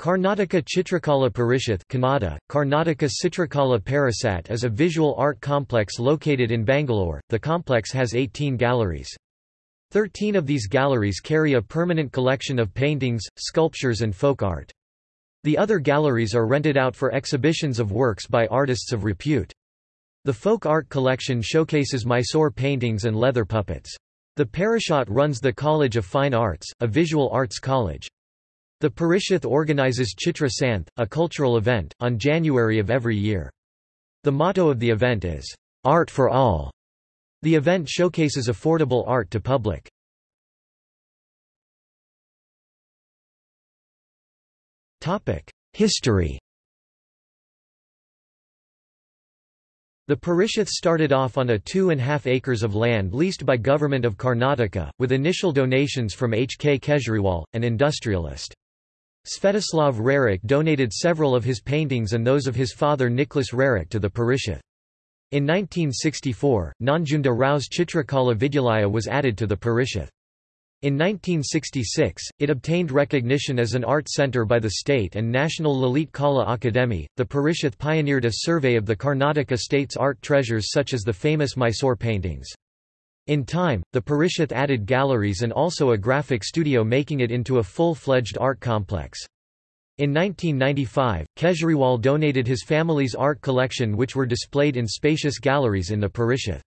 Karnataka Chitrakala Parishath Kannada, Karnataka Chitrakala Parisat is a visual art complex located in Bangalore. The complex has 18 galleries. Thirteen of these galleries carry a permanent collection of paintings, sculptures and folk art. The other galleries are rented out for exhibitions of works by artists of repute. The folk art collection showcases Mysore paintings and leather puppets. The Parishad runs the College of Fine Arts, a visual arts college. The Parishath organizes Chitra Santh, a cultural event, on January of every year. The motto of the event is, "'Art for All'". The event showcases affordable art to public. History The Parishath started off on a two and a half acres of land leased by Government of Karnataka, with initial donations from H. K. Kejriwal, an industrialist. Svetoslav Roerich donated several of his paintings and those of his father Nicholas Roerich to the Parishath. In 1964, Nanjunda Rao's Chitrakala Vidyalaya was added to the Parishath. In 1966, it obtained recognition as an art center by the state and National Lalit Kala Akademi. The Parishath pioneered a survey of the Karnataka state's art treasures such as the famous Mysore paintings. In time, the Parishath added galleries and also a graphic studio making it into a full-fledged art complex. In 1995, Kejriwal donated his family's art collection which were displayed in spacious galleries in the Parishath.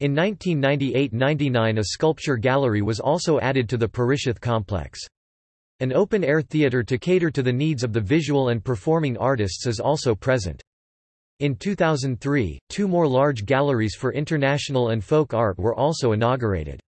In 1998–99 a sculpture gallery was also added to the Parishath complex. An open-air theatre to cater to the needs of the visual and performing artists is also present. In 2003, two more large galleries for international and folk art were also inaugurated.